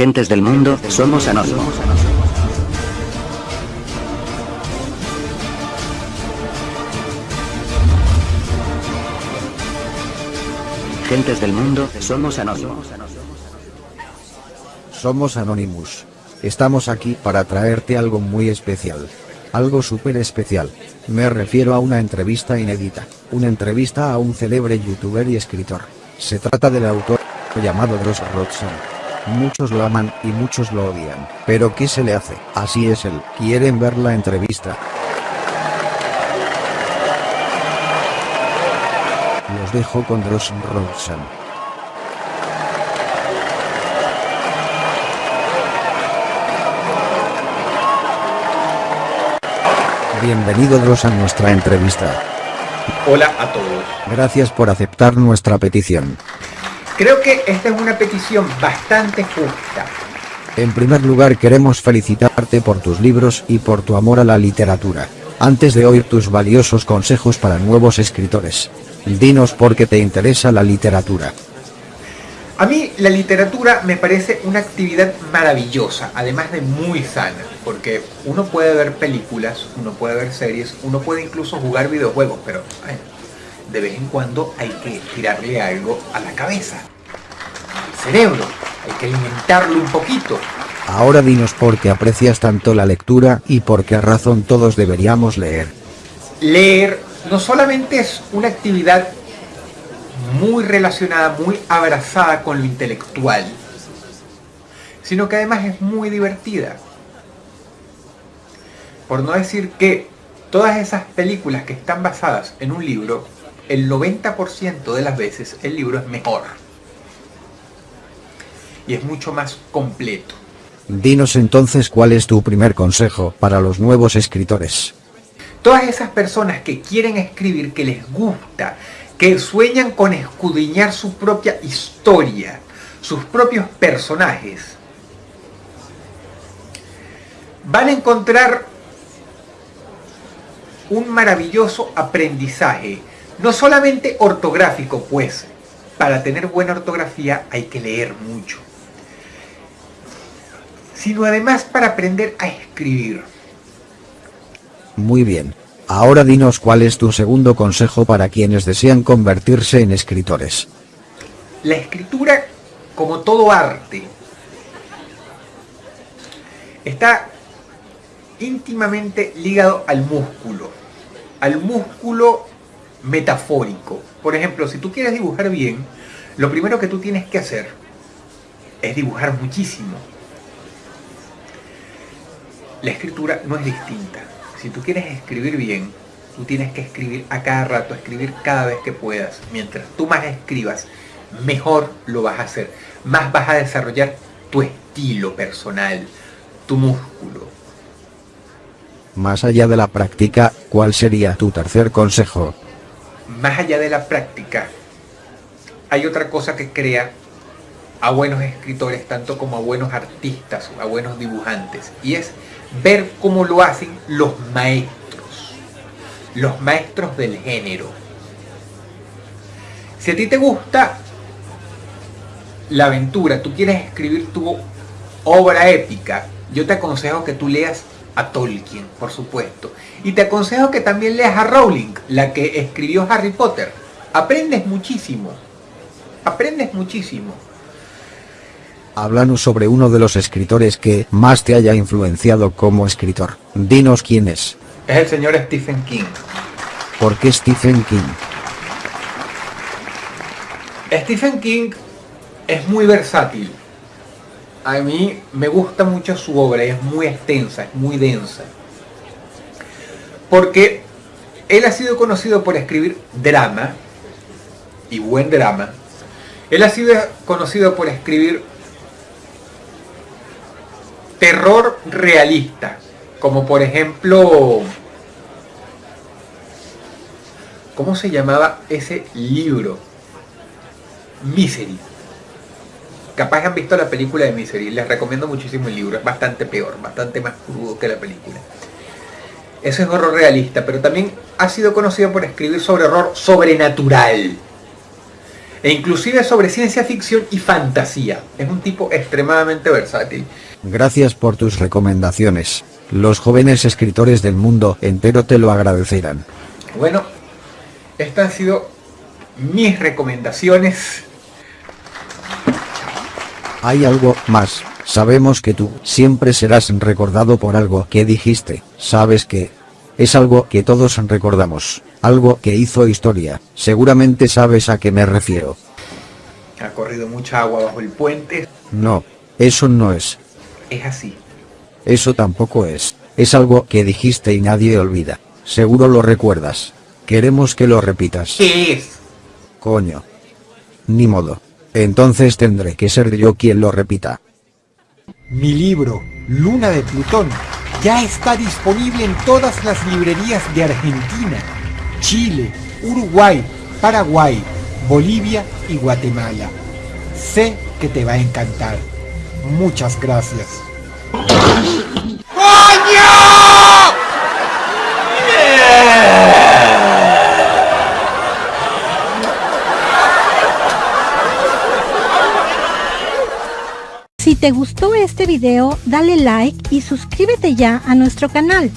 Gentes del mundo, somos anónimos. Gentes del mundo, somos anónimos. Somos Anonymous. Estamos aquí para traerte algo muy especial. Algo súper especial. Me refiero a una entrevista inédita. Una entrevista a un célebre youtuber y escritor. Se trata del autor llamado Dross Rodson. Muchos lo aman y muchos lo odian. Pero ¿qué se le hace? Así es él. ¿Quieren ver la entrevista? Los dejo con Dross Rodson. Bienvenido Dross a nuestra entrevista. Hola a todos. Gracias por aceptar nuestra petición. Creo que esta es una petición bastante justa. En primer lugar queremos felicitarte por tus libros y por tu amor a la literatura. Antes de oír tus valiosos consejos para nuevos escritores, dinos por qué te interesa la literatura. A mí la literatura me parece una actividad maravillosa, además de muy sana, porque uno puede ver películas, uno puede ver series, uno puede incluso jugar videojuegos, pero ay, de vez en cuando hay que tirarle algo a la cabeza, al cerebro, hay que alimentarlo un poquito. Ahora dinos por qué aprecias tanto la lectura y por qué razón todos deberíamos leer. Leer no solamente es una actividad muy relacionada, muy abrazada con lo intelectual, sino que además es muy divertida. Por no decir que todas esas películas que están basadas en un libro, el 90% de las veces el libro es mejor. Y es mucho más completo. Dinos entonces cuál es tu primer consejo para los nuevos escritores. Todas esas personas que quieren escribir, que les gusta, que sueñan con escudriñar su propia historia, sus propios personajes, van a encontrar un maravilloso aprendizaje, no solamente ortográfico, pues para tener buena ortografía hay que leer mucho, sino además para aprender a escribir. Muy bien. Ahora dinos cuál es tu segundo consejo para quienes desean convertirse en escritores. La escritura, como todo arte, está íntimamente ligado al músculo, al músculo metafórico. Por ejemplo, si tú quieres dibujar bien, lo primero que tú tienes que hacer es dibujar muchísimo. La escritura no es distinta. Si tú quieres escribir bien, tú tienes que escribir a cada rato, escribir cada vez que puedas. Mientras tú más escribas, mejor lo vas a hacer. Más vas a desarrollar tu estilo personal, tu músculo. Más allá de la práctica, ¿cuál sería tu tercer consejo? Más allá de la práctica, hay otra cosa que crea a buenos escritores, tanto como a buenos artistas, a buenos dibujantes, y es ver cómo lo hacen los maestros, los maestros del género. Si a ti te gusta la aventura, tú quieres escribir tu obra épica, yo te aconsejo que tú leas a Tolkien, por supuesto. Y te aconsejo que también leas a Rowling, la que escribió Harry Potter. Aprendes muchísimo. Aprendes muchísimo. Háblanos sobre uno de los escritores que más te haya influenciado como escritor. Dinos quién es. Es el señor Stephen King. ¿Por qué Stephen King? Stephen King es muy versátil. A mí me gusta mucho su obra, es muy extensa, es muy densa. Porque él ha sido conocido por escribir drama, y buen drama. Él ha sido conocido por escribir terror realista, como por ejemplo, ¿cómo se llamaba ese libro? Misery. Capaz han visto la película de Misery, les recomiendo muchísimo el libro, es bastante peor, bastante más crudo que la película. Eso es horror realista, pero también ha sido conocido por escribir sobre horror sobrenatural. e inclusive sobre ciencia ficción y fantasía. Es un tipo extremadamente versátil. Gracias por tus recomendaciones. Los jóvenes escritores del mundo entero te lo agradecerán. Bueno, estas han sido mis recomendaciones. Hay algo más. Sabemos que tú siempre serás recordado por algo que dijiste. ¿Sabes que Es algo que todos recordamos. Algo que hizo historia. Seguramente sabes a qué me refiero. Ha corrido mucha agua bajo el puente. No, eso no es. Es así. Eso tampoco es. Es algo que dijiste y nadie olvida. Seguro lo recuerdas. Queremos que lo repitas. ¿Qué es? Coño. Ni modo. Entonces tendré que ser yo quien lo repita. Mi libro, Luna de Plutón, ya está disponible en todas las librerías de Argentina, Chile, Uruguay, Paraguay, Bolivia y Guatemala. Sé que te va a encantar. Muchas gracias. Si te gustó este video, dale like y suscríbete ya a nuestro canal.